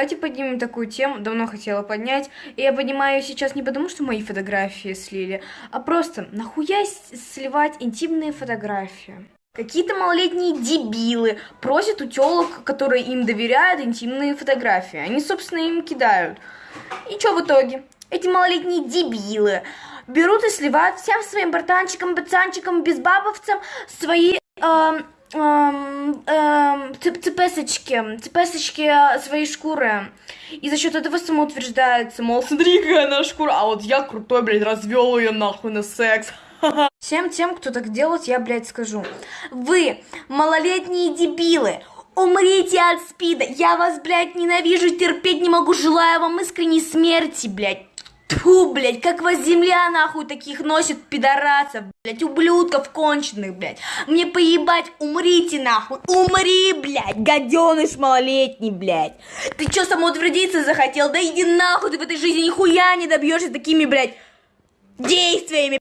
Давайте поднимем такую тему, давно хотела поднять. И я поднимаю её сейчас не потому, что мои фотографии слили, а просто нахуя сливать интимные фотографии? Какие-то малолетние дебилы просят у телок, которые им доверяют, интимные фотографии. Они, собственно, им кидают. И что в итоге? Эти малолетние дебилы берут и сливают всем своим братанчикам, пацанчикам, безбабовцам свои эм, эм, эм, цеп- цепесочки, цепесочки э, своей шкуры. И за счет этого самоутверждается, мол, смотри, какая она шкура, а вот я крутой, блядь, развел ее нахуй на секс. Всем тем, кто так делает, я, блядь, скажу. Вы, малолетние дебилы, умрите от спида. Я вас, блядь, ненавижу, терпеть не могу, желаю вам искренней смерти, блядь. Тьфу, блядь, как вас земля нахуй таких носит пидорасов, блядь, ублюдков конченых, блядь. Мне поебать, умрите нахуй, умри, блядь, гаденыш малолетний, блядь. Ты чё, самоутвердиться захотел? Да иди нахуй, ты в этой жизни нихуя не добьешься такими, блядь, действиями.